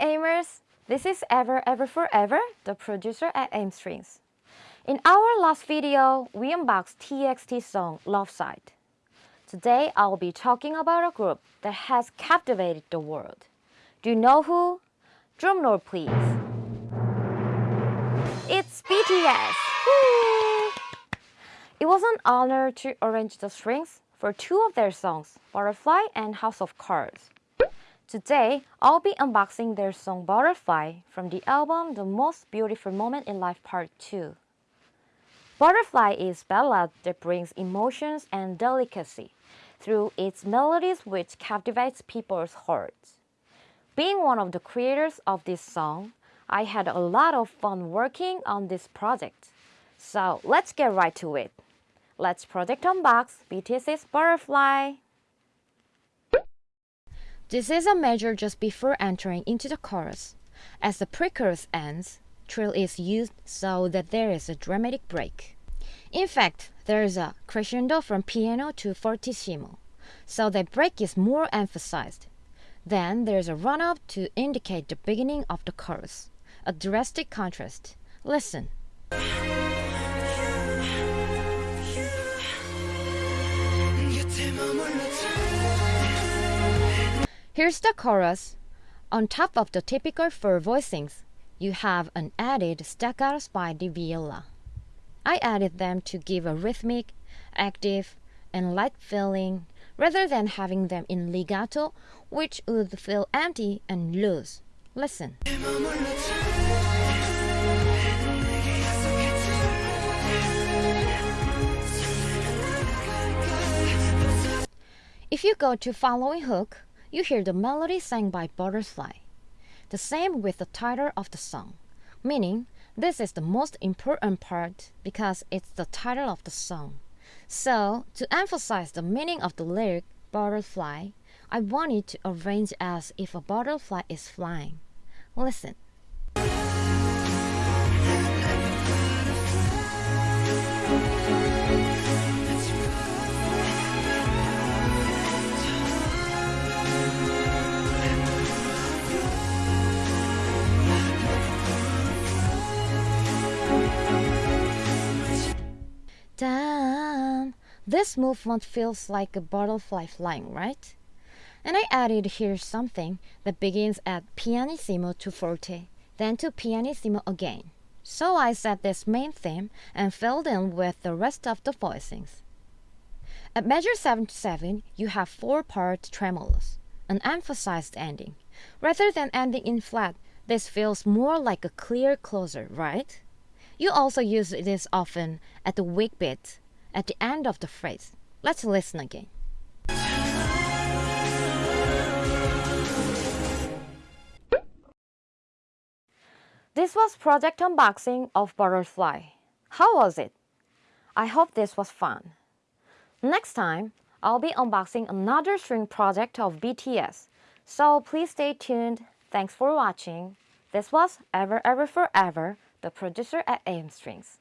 Aimers! This is Ever Ever Forever, the producer at Aim Strings. In our last video, we unboxed TXT song Love Site. Today, I'll be talking about a group that has captivated the world. Do you know who? Drumroll please. It's BTS! It was an honor to arrange the strings for two of their songs, Butterfly and House of Cards. Today, I'll be unboxing their song Butterfly from the album The Most Beautiful Moment in Life Part 2. Butterfly is a ballad that brings emotions and delicacy through its melodies which captivates people's hearts. Being one of the creators of this song, I had a lot of fun working on this project. So let's get right to it. Let's project unbox BTS's Butterfly. This is a measure just before entering into the chorus. As the pre-chorus ends, trill is used so that there is a dramatic break. In fact, there is a crescendo from piano to fortissimo, so the break is more emphasized. Then there's a run-up to indicate the beginning of the chorus, a drastic contrast. Listen. Here's the chorus. On top of the typical four voicings, you have an added staccato the viola. I added them to give a rhythmic, active, and light feeling rather than having them in legato, which would feel empty and loose. Listen. If you go to following hook, you hear the melody sang by Butterfly. The same with the title of the song, meaning this is the most important part because it's the title of the song. So, to emphasize the meaning of the lyric butterfly, I wanted to arrange as if a butterfly is flying. Listen. This movement feels like a butterfly flying, right? And I added here something that begins at pianissimo to forte, then to pianissimo again. So I set this main theme and filled in with the rest of the voicings. At measure 7 to 7, you have four-part tremolos, an emphasized ending. Rather than ending in flat, this feels more like a clear closer, right? You also use this often at the weak beat, at the end of the phrase. Let's listen again. This was project unboxing of Butterfly. How was it? I hope this was fun. Next time, I'll be unboxing another string project of BTS, so please stay tuned. Thanks for watching. This was Ever Ever Forever the producer at Aim Strings.